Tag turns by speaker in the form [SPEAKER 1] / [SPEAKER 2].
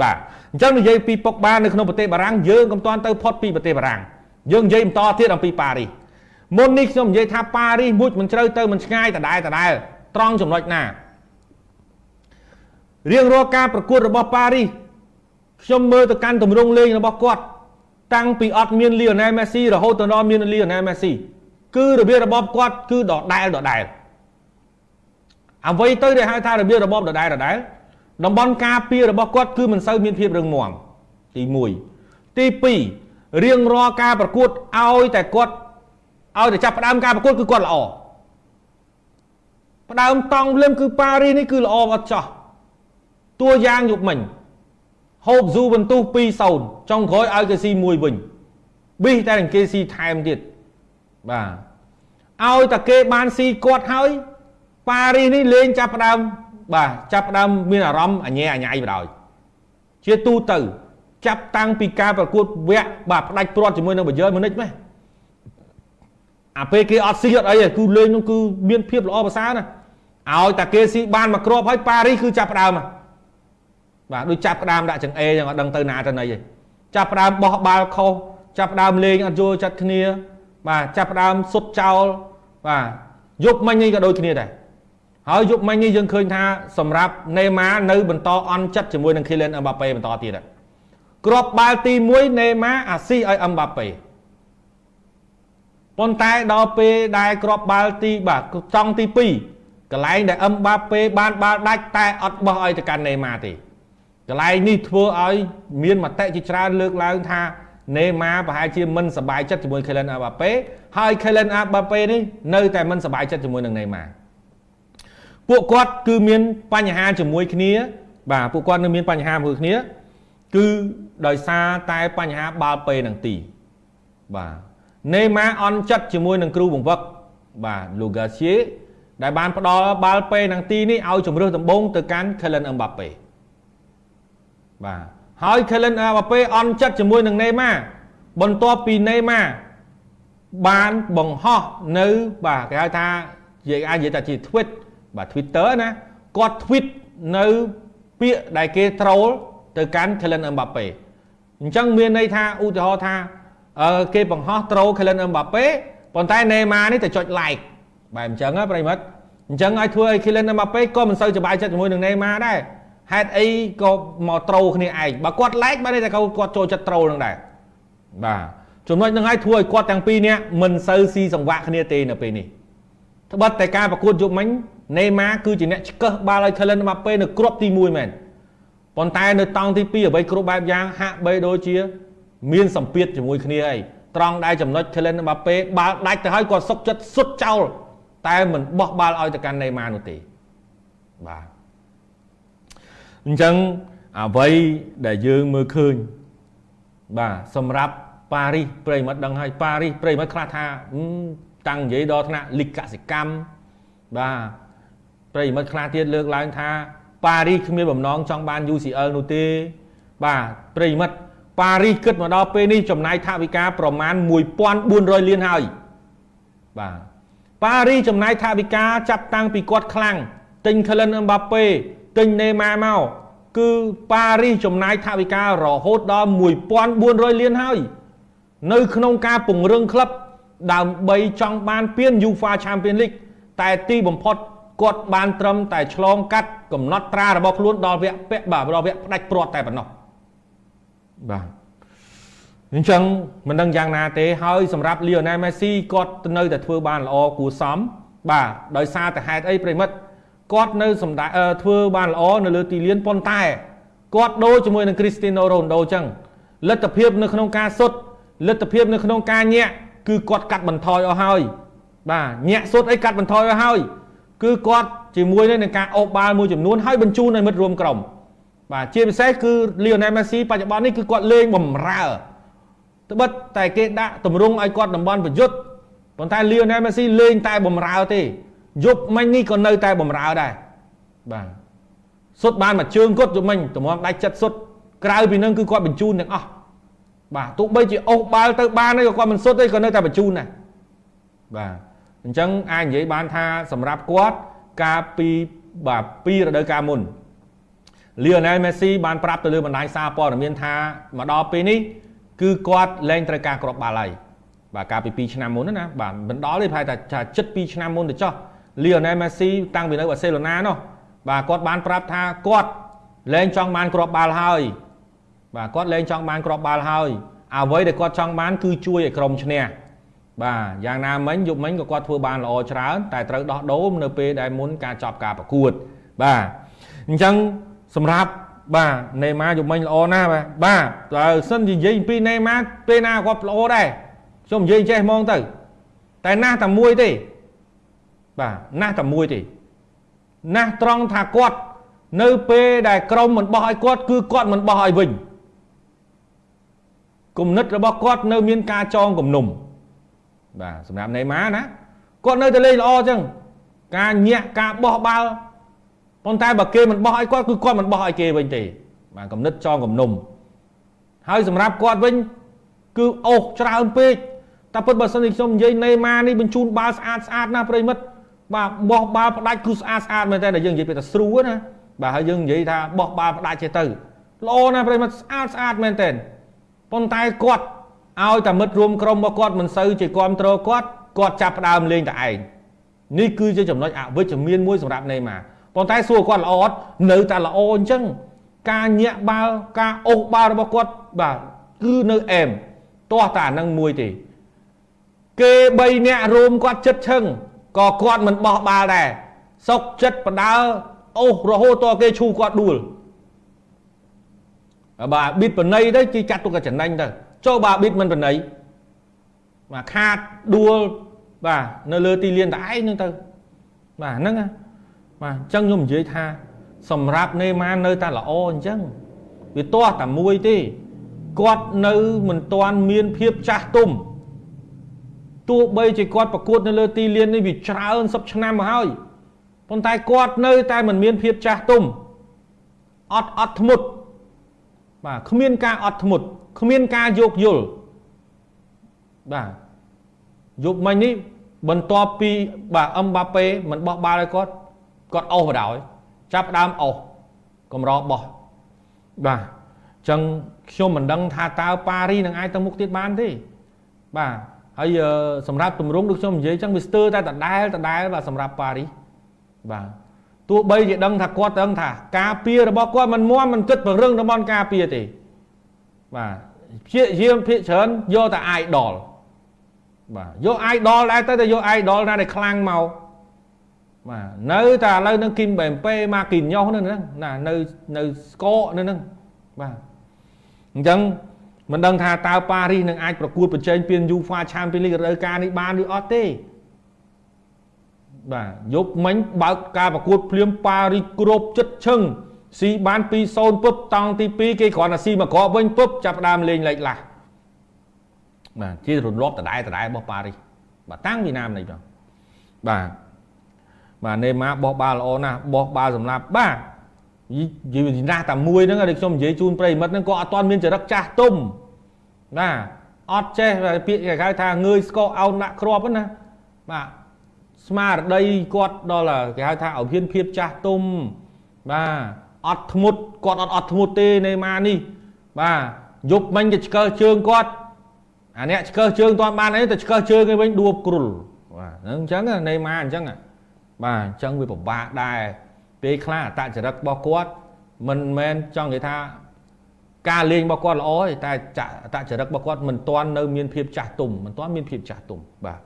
[SPEAKER 1] បាទអញ្ចឹងនិយាយពីពុកបានៅក្នុងប្រទេសបារាំងយើងកុំតាន់ទៅផុតពីប្រទេសបារាំងយើងនិយាយបន្តទៀតអំពីប៉ារីសមុននេះខ្ញុំនិយាយថាប៉ារីសមួយមិនជ្រៅទៅមិនឆ្ងាយដដែលដដែលត្រង់ចំណុចណារៀងរាល់ការប្រកួតរបស់ប៉ារីសខ្ញុំមើលទៅកាន់ទម្រង់លេងរបស់គាត់ តាំងពីអត់មានលីអូណែលមេស៊ីរហូតដល់មានលីអូណែលមេស៊ីគឺរបៀបរបបគាត់គឺដដែលដដែលអ្វីទៅដែលហៅថារបៀបរបបដដែលដដែល តំបន់ការពាររបស់គាត់គឺមិនសូវមានភាពរឹងមាំទី1ទី2រៀងរាល់ការប្រកួតឲ្យតែគាត់ឲ្យតែចាប់ផ្ដើមការប្រកួតគឺគាត់ល្អផ្ដើមតង់ភ្លាមគឺប៉ារីសនេះគឺល្អអត់ចោះតួយ៉ាងយុបមិញហូបស៊ូបន្ទុះ2-0ចុងក្រោយឲ្យគេស៊ីមួយវិញប៊ីសតែគេស៊ីថែមទៀតបាទឲ្យតែគេបានស៊ីគាត់ហើយប៉ារីសនេះលេងចាប់ផ្ដើម បាទចាប់ផ្ដើមមានអារម្មណ៍អញែអញ៉ៃបដ ாய் ជាទូទៅ ចាប់តាំងពីការប្រកួតវគ្គបាទផ្ដាច់ព្រាត់ជាមួយនឹងបាយឺមុនិចម៉េះអាពេលគេអត់ស៊ីអត់អីគឺលេងនោះគឺមានភាពល្អប្រសើរណាឲ្យតែគេស៊ីបានមកគ្រាប់ហើយប៉ារីសគឺចាប់ផ្ដើមបាទដូចចាប់ផ្ដើមដាក់ចង្អេចឹងអត់ដឹងទៅណាទៅណីទេចាប់ផ្ដើមបោះបាល់ខុសចាប់ផ្ដើមលេងអត់យល់ចិត្តគ្នា បាទចាប់ផ្ដើមសុតចោលបាទយប់មិញនេះក៏ដូចគ្នាដែរ ហើយយប់មិញនេះយើងឃើញថាសម្រាប់ណេម៉ានៅបន្តអន់ចិត្តជាមួយនឹង Kylian Mbappe បន្តទៀតគ្រាប់បាល់ទី1ណេម៉ាអាស៊ីឲ្យ Mbappe ប៉ុន្តែដល់ពេលដែលគ្រាប់បាល់ទីបាទចង់ទី2កន្លែងដែល Mbappe បានបាល់ដាច់តែអត់បោះឲ្យទៅកាន់ណេម៉ាទេកន្លែងនេះធ្វើឲ្យមានមតិជាច្រើនលើកឡើងថាណេម៉ាប្រហែលជាមិនសប្បាយចិត្តជាមួយ Kylian Mbappe ហើយ Kylian Mbappe នេះនៅតែមិនសប្បាយចិត្តជាមួយនឹងណេម៉ា ពួកគាត់គឺមានបញ្ហាជាមួយគ្នា បាទពួកគាត់នៅមានបញ្ហាមួយគ្នា គឺដោយសារតែបញ្ហាបាល់ពេនឹងទី បាទនេម៉ាអន់ចិត្តជាមួយនឹងគ្រូបង្វឹកបាទលូហ្កាសៀដែលបានផ្ដល់បាល់ពេនឹងទីនេះឲ្យជំរឿសដំបូងទៅកាន់ Kylian Mbappe បាទហើយ Kylian Mbappe អន់ចិត្តជាមួយនឹងនេម៉ាបន្ទាប់ពីនេម៉ាបានបង្ហោះនៅបាទគេហៅថានិយាយអាចនិយាយថាជា tweet បាទ Twitter ណាគាត់ tweet នៅពាក្យដែលគេ troll ទៅកាន់ Kylian Mbappe អញ្ចឹងមានន័យថាឧទាហរណ៍ថាគេបង្ហោះ troll Kylian Mbappe ប៉ុន្តែ Neymar នេះទៅចុច like បែបអញ្ចឹងណាប្រិមិត្តអញ្ចឹងឲ្យធ្វើឲ្យ Kylian Mbappe ក៏មិនសូវសប្បាយចិត្តជាមួយនឹង Neymar ដែរហេតុអីក៏មក troll គ្នាឯងបើគាត់ like បានតែគាត់ចូលចិត្ត troll នឹងដែរបាទចំណុចនឹងឲ្យធ្វើឲ្យគាត់ទាំងពីរនាក់មិនសូវស៊ីសង្វាក់គ្នាទេនៅពេលនេះត្បិតតែការប្រកួតយប់មិញ ណេម៉ាគឺជាអ្នកឆ្កឹះបាល់ឲ្យ Kylian Mbappe នៅគ្រាប់ទី1មែនប៉ុន្តែនៅតង់ទី2អ្វីគ្រប់បែបយ៉ាងហាក់បីដូចជា មានសម្ពាធជាមួយគ្នាអីត្រង់ដែលចំណុច Kylian Mbappe បាល់ដាច់ទៅហើយគាត់សុកចិត្តសុទ្ធចោលតែមិនបោះបាល់ឲ្យទៅកាន់ណេម៉ានោះទេបាទអញ្ចឹងអ្វីដែលយើងមើលឃើញបាទសម្រាប់ប៉ារីសប្រិមត្តដឹងហើយប៉ារីសប្រិមត្តខ្លះថាតាំងនិយាយដល់ថ្នាក់លីកកសិកម្មបាទ ប្រិមិត្តខ្លះទៀតលើកឡើងថាប៉ារីសគ្មានបំណងចង់បាន UCL នោះទេ បាទប្រិមិត្តប៉ារីសគិតមកដល់ពេលនេះចំណាយថវិកាប្រមាណ1400លានហើយបាទប៉ារីសចំណាយថវិកាចាប់តាំងពីគាត់ខ្លាំងទិញ Kylian Mbappe ទិញ Neymar មកគឺប៉ារីសចំណាយថវិការហូតដល់1400លានហើយ នៅ ក្នុងការពង្រឹងក្លឹបដើម្បីចង់បានពាន UEFA Champions League តែទីបំផុត គាត់បានត្រឹមតែឆ្លងកាត់កំណត់ត្រារបស់ខ្លួនដល់វគ្គពាក់បាទដល់វគ្គផ្ដាច់ព្រាត់តែប៉ុណ្ណោះបាទអញ្ចឹងមិនដឹងយ៉ាងណាទេហើយសម្រាប់ Lionel Messi គាត់នៅតែធ្វើបានល្អគួរសមបាទដោយសារតែហេតុអីប្រិមិត្តគាត់នៅសម្ដែងធ្វើបានល្អនៅលើទីលានប៉ុន្តែគាត់ដូរជាមួយនឹង Cristiano Ronaldo អញ្ចឹងលទ្ធភាពនៅក្នុងការសុទ្ធលទ្ធភាពនៅក្នុងការញាក់គឺគាត់កាត់បន្ថយអស់ហើយបាទញាក់សុទ្ធអីកាត់បន្ថយអស់ហើយ គឺគាត់ជាមួយនឹងការអូបបាល់មួយចំនួនហើយបញ្ជូនឲ្យមិត្តរួមក្រុមបាទជាពិសេសគឺ Lionel Messi បច្ចុប្បន្ននេះគឺគាត់លេងបំរើត្បិតតែគេដាក់តម្រង់ឲ្យគាត់តំបន់ប្រយុទ្ធប៉ុន្តែ Lionel Messi លេងតែបំរើទេយប់មិញនេះក៏នៅតែបំរើដែរបាទសុទ្ធបានមួយជើងគាត់យប់មិញតម្រាំដាច់ចិត្តសុទ្ធក្រៅពីនឹងគឺគាត់បញ្ជូនទាំងអស់បាទទោះបីជាអូសបាល់ទៅបានក៏គាត់មិនសុទ្ធទេក៏នៅតែបញ្ជូនដែរបាទ អញ្ចឹងអាចនិយាយបានថាសម្រាប់គាត់កាលពីបាទពីរដូវកាលមុន Lionel Messi បានប្រាប់ទៅលើបណ្ដាញសារព័ត៌មានថាមកដល់ពេលនេះគឺគាត់លែងត្រូវការគ្រាប់បាល់ហើយបាទកាលពី2ឆ្នាំមុនណាបាទមិនដល់ទេប្រហែលថាជិត2ឆ្នាំមុនទៅចុះ Lionel Messi តាំងពីនៅបាសេឡូណានោះបាទគាត់បានប្រាប់ថាគាត់លែងចង់បានគ្រាប់បាល់ហើយបាទគាត់លែងចង់បានគ្រាប់បាល់ហើយអ្វីដែលគាត់ចង់បានគឺជួយឲ្យក្រុមឈ្នះ បាទយ៉ាងណាមិញយប់មិញក៏គាត់ធ្វើបានល្អច្រើនតែត្រូវដោះដូរនៅពេលដែលមុនការចប់ការប្រកួត បាទអញ្ចឹងសម្រាប់បាទណេម៉ាយប់មិញល្អណាស់បាទបាទបើសិននិយាយពីណេម៉ាពេលណាគាត់ល្អដែរខ្ញុំនិយាយចេះហ្មងទៅ តែណាស់តែមួយទេបាទណាស់តែមួយទេណាស់ត្រង់ថាគាត់នៅពេលដែលក្រុមមិនបោះឲ្យគាត់គឺគាត់មិនបោះឲ្យវិញគំនិតរបស់គាត់នៅមានការចងគំនុំ បាទសម្រាប់ណេម៉ាណាគាត់នៅតែលេងល្អអញ្ចឹងការញាក់ការបោះបាល់ប៉ុន្តែបើគេមិនបោះឲ្យគាត់គឺគាត់មិនបោះឲ្យគេវិញទេបាទគំនិតចងគំនុំហើយសម្រាប់គាត់វិញគឺអូសច្រើនពេកតែពិតបើសិនជាខ្ញុំនិយាយណេម៉ានេះបញ្ជូនបាល់ស្អាតស្អាតណាស់ប្រិមិត្តបាទបោះបាល់ផ្ដាច់គឺស្អាតស្អាតមែនតើយើងនិយាយពីតែស្រួលណាបាទហើយយើងនិយាយថាបោះបាល់ផ្ដាច់ចេះទៅល្អណាស់ប្រិមិត្តស្អាតស្អាតមែនតើប៉ុន្តែគាត់ ឲ្យតែមិត្តរួមក្រុមរបស់គាត់មិនសូវជាគ្រប់គ្រងគាត់គាត់ចាប់ផ្ដើមលេងតែឯងនេះគឺជាចំណុចអវិជ្ជមានមួយសម្រាប់ណេម៉ាប៉ុន្តែសួរគាត់ល្អអត់នៅតែល្អអញ្ចឹងការញាក់បាល់ការអូសបាល់របស់គាត់បាទគឺនៅអែមទាស់តែអានឹងមួយទេគេ3នាក់រួមគាត់ចិត្តឈឹងក៏គាត់មិនបោះបាល់ដែរសុកចិត្តបដើអូសរហូតតគេឈូគាត់ដួលបាទប៊ីតបណៃទៅគេចាត់ទុកថាចំណេញទៅ ចូលបាទប៊ីតមិនបណៃបាទខាតដួលបាទនៅលើទីលានតែឯងហ្នឹងទៅបាទហ្នឹងបាទអញ្ចឹងខ្ញុំនិយាយថាសម្រាប់នេម៉ានៅតែល្អអញ្ចឹងវាទាស់តែមួយទេគាត់នៅមិនទាន់មានភាពចាស់ទុំទោះបីជាគាត់ប្រកួតនៅលើទីលាននេះវាច្រើនសិបឆ្នាំមកហើយប៉ុន្តែគាត់នៅតែមិនមានភាពចាស់ទុំអត់អត់ធ្មត់បាទគ្មានការអត់ធ្មត់ គ្មានការយោគយល់បាទយប់មិញនេះបន្ទាប់ពីបាទអឹមបាប៉េមិនបោះបាល់ឲ្យគាត់គាត់អស់បដ ாய் ចាប់ដើមអស់កម្របោះបាទអញ្ចឹងខ្ញុំមិនដឹងថាតើប៉ារីនឹងអាចទៅមុខទៀតបានទេបាទហើយសម្រាប់ទម្រង់ដូចខ្ញុំនិយាយអញ្ចឹងវាស្ទើរតែដដែលដដែលបាទសម្រាប់ប៉ារីបាទទោះបីជាដឹងថាគាត់ដឹងថាការពាររបស់គាត់មិនមមមិនគិតពង្រឹងតំបន់ការពារទេ បាទព្យាយាមភាកច្រើនយកតែ idol បាទយក idol ដែរទៅតែយក idol ណាដែលខ្លាំងមកបាទនៅតែឥឡូវនឹងគីមបែមពេមកគីញ៉ោះនៅហ្នឹងណានៅនៅស្កកនៅហ្នឹងបាទអញ្ចឹងមិនដឹងថាតើប៉ារីសនឹងអាចប្រកួតប្រជែងពាន UEFA Champions League រដូវកាលនេះបានឬអត់ទេបាទយប់មិញបើកការប្រកួតភ្លាមប៉ារីសគ្រប់ចិត្តឈឹង ស៊ីបាន2-0ពុបតង់ទី2គេគ្រាន់តែស៊ីមកក្របវិញពុបចាប់ដើមលេងលេខឡាស់បាទជារំលាប់ដដែលដដែលរបស់ប៉ារីសបាទតាំងពីណាមនេះបងបាទបាទនេម៉ាបោះបាល់ល្អណាស់បោះបាល់សម្រាប់បាទយីណាស់តែមួយហ្នឹងដែលខ្ញុំនិយាយជូនប្រិមិត្តហ្នឹងក៏អត់ទាន់មានចរិតចាស់ទុំណាអត់ចេះពាក្យគេហៅថាងើយស្កអោនដាក់គ្រាប់ណាបាទស្មារតីគាត់ដល់គេហៅថាឲ្យហ៊ានភាពចាស់ទុំបាទ អត់ធ្មត់គាត់អត់អត់ធ្មត់ទេនេម៉ានេះបាទយប់មិញគេឆ្កើជើងគាត់អានេះឆ្កើជើងតាន់បានអីតែឆ្កើជើងឯវិញដួបគ្រុលបាទហ្នឹងអញ្ចឹងនេម៉ាអញ្ចឹងបាទអញ្ចឹងវាពិបាកដែរពេលខ្លះអតចរិតរបស់គាត់មិនមែនចង់និយាយថាការលេងរបស់គាត់ល្អទេតែអតចរិតរបស់គាត់មិនទាន់នៅមានភាពចាស់ទុំមិនទាន់មានភាពចាស់ទុំបាទ